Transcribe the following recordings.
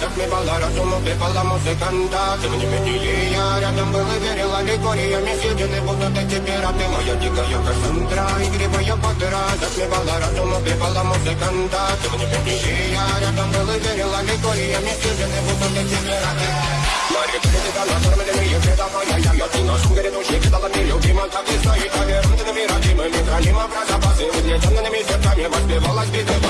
затмевала разум, убивала музыканта Тем не менее я рядом был и верила ликориями Съедены будут эти пираты Моя дикая Кассандра, игривая пантера Затмевала разум, убивала музыканта Тем не менее я рядом был и верила ликориями Съедены будут эти пираты Мария передала накормленные предавая Я я ты наш грядущий кидала мне любима Так и стоит повернутыми родимыми Храним образ запасы Угнетенными сердцами Воспевалась Покаченных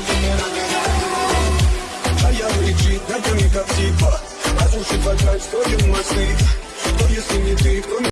до мира Как кто не не не типа. Разрушит в что ему мой стыд. Но если не ты, кто